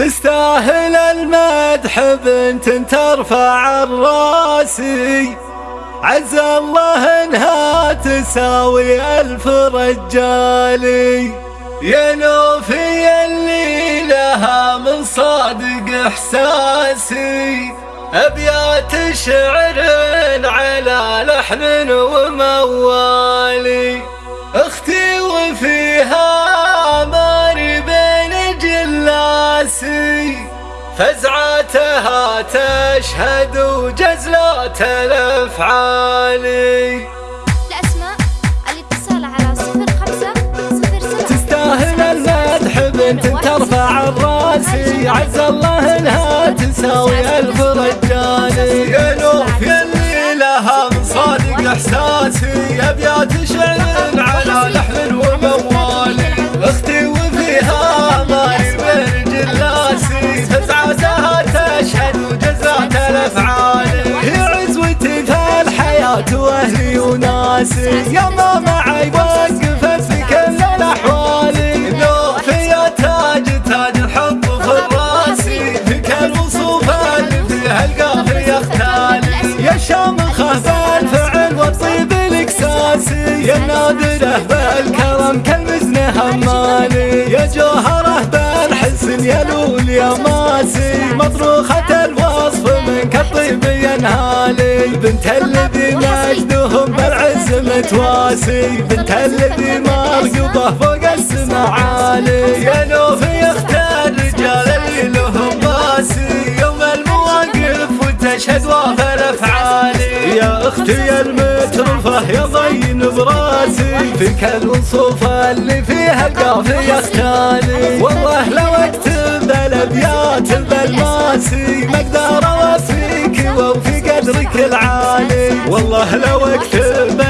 تستاهل المدح بنت ترفع الراسي. عز الله انها تساوي ألف رجالي. يا نوفي اللي لها من صادق إحساسي. أبيات شعر على لحن وموالي. أختي وفيها فزعتها تشهد وجزلات الأفعال. الأسماء الاتصال على صفر خمسة صفر سبعة. تستاهل المدح بنت ترفع الراسي عز الله انها تساوي ألف رجالي يا نوف يلي لها من صادق إحساسي. أبيات شعر وناسي يا ما معي وقفت في كل الأحوال. نوف يا تاج تاج الحب في راسي في كل وصوف اللي فيها القافي يختالي يا شامخه بالفعل والطيب الاكساسي يا نادره بالكرم كالمزن همالي يا جوهره بالحسن يا لول يا ماسي مطروخة الوصف منك الطيب ينهالي بنت الذي مجدهم بالعز متواسي بنت الذي مرقبه فوق السما عالي. يا نوف يختار رجال اللي لهم باسي يوم المواقف وتشهد وافى الافعال يا أختي يا المترفه يا ضين براسي. فيك الوصوف اللي فيها القافي يختالي والله لو أكتب الأبيات بالماسي ما أقدر اوفيك وفي قدرك العالي. والله لو أكتب